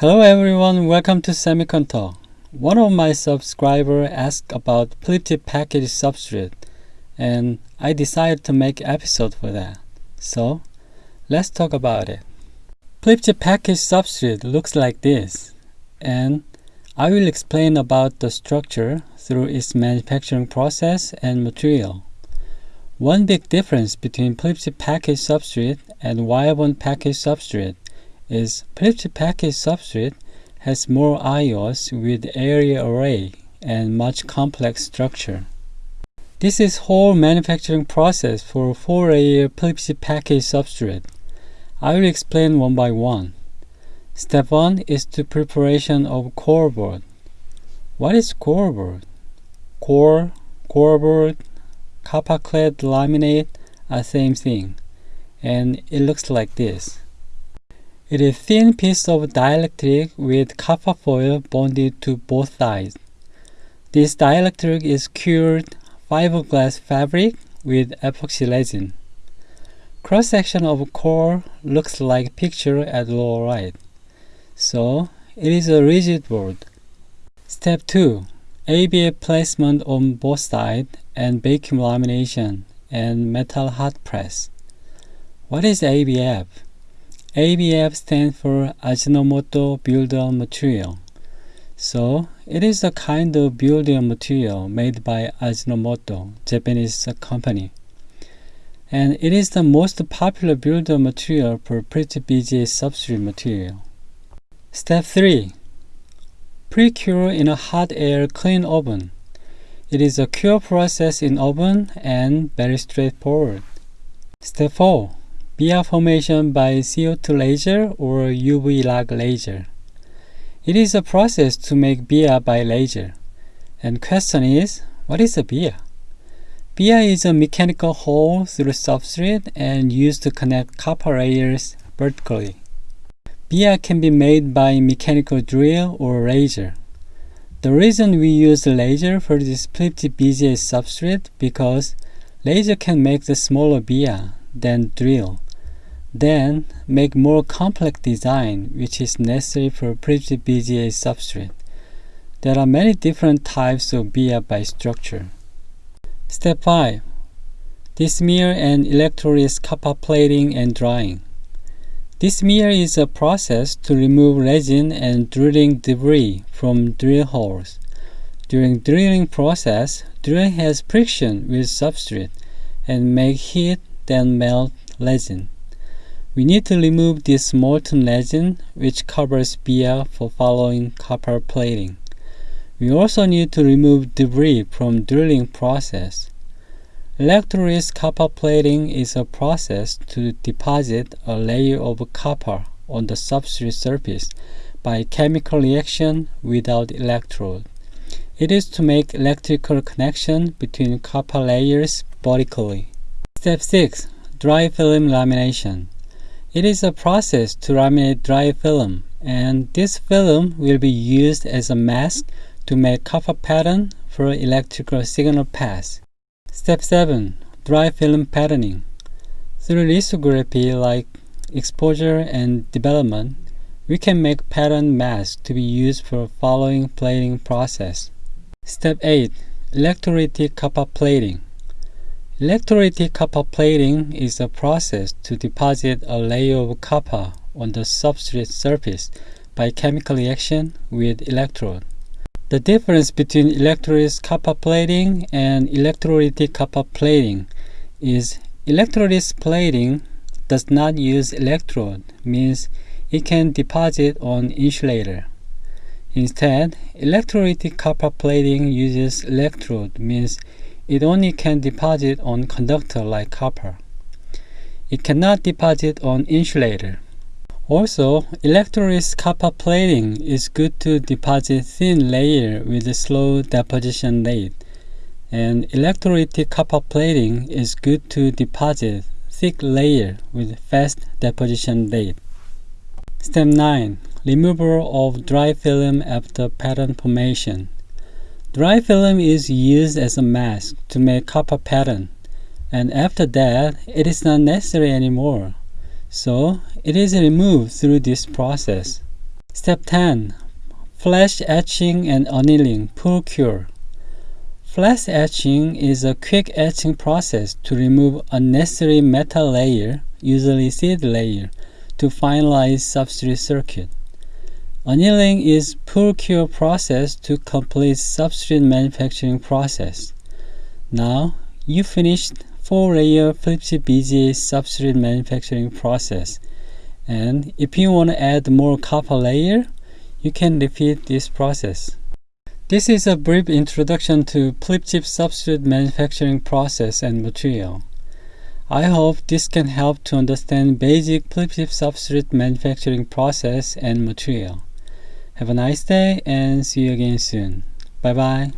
Hello everyone, welcome to Semiconductor. One of my subscribers asked about chip package substrate and I decided to make episode for that. So let's talk about it. Chip package substrate looks like this and I will explain about the structure through its manufacturing process and material. One big difference between chip package substrate and wire bond package substrate is flip chip package substrate has more IOs with area array and much complex structure. This is whole manufacturing process for 4-layer flip package substrate. I will explain one by one. Step 1 is the preparation of core board. What is core board? Core, core board, copper clad laminate are same thing and it looks like this. It is thin piece of dielectric with copper foil bonded to both sides. This dielectric is cured fiberglass fabric with epoxy resin. Cross-section of core looks like picture at lower right. So, it is a rigid board. Step 2. ABF placement on both sides and vacuum lamination and metal hot press. What is ABF? ABF stands for Ajinomoto Builder Material. So, it is a kind of building material made by Ajinomoto, Japanese company. And it is the most popular builder material for pretty BGA substrate material. Step 3. Pre-cure in a hot air clean oven. It is a cure process in oven and very straightforward. Step 4 via formation by CO2 laser or UV YAG laser. It is a process to make via by laser. And question is, what is a via? Via is a mechanical hole through substrate and used to connect copper layers vertically. Via can be made by mechanical drill or laser. The reason we use laser for this flip chip BGA substrate because laser can make the smaller via than drill then make more complex design which is necessary for flip chip BGA substrate. There are many different types of via by structure. Step 5. Desmear and electroless copper plating and drying. Desmear is a process to remove resin and drilling debris from drill holes. During drilling process, drill has friction with substrate and make heat then melt resin. We need to remove this molten resin which covers via for following copper plating. We also need to remove debris from drilling process. Electroless copper plating is a process to deposit a layer of copper on the substrate surface by chemical reaction without electrode. It is to make electrical connection between copper layers vertically. Step 6. Dry film lamination. It is a process to laminate dry film, and this film will be used as a mask to make copper pattern for electrical signal pass. Step 7. Dry film patterning. Through lithography like exposure and development, we can make pattern masks to be used for following plating process. Step 8. Electrolytic copper plating. Electrolytic copper plating is a process to deposit a layer of copper on the substrate surface by chemical reaction with electrode. The difference between electroless copper plating and electrolytic copper plating is electroless plating does not use electrode, means it can deposit on insulator. Instead, electrolytic copper plating uses electrode, means it only can deposit on conductor like copper. It cannot deposit on insulator. Also, electroless copper plating is good to deposit thin layer with a slow deposition rate, and electrolytic copper plating is good to deposit thick layer with fast deposition rate. Step 9. Removal of dry film after pattern formation. Dry film is used as a mask to make copper pattern, and after that, it is not necessary anymore. So, it is removed through this process. Step 10. Flash etching and annealing, post cure. Flash etching is a quick etching process to remove unnecessary metal layer, usually seed layer, to finalize substrate circuit. Annealing is post cure process to complete substrate manufacturing process. Now you finished 4-layer flip chip BGA substrate manufacturing process. And if you want to add more copper layer, you can repeat this process. This is a brief introduction to flip chip substrate manufacturing process and material. I hope this can help to understand basic flip chip substrate manufacturing process and material. Have a nice day and see you again soon. Bye bye.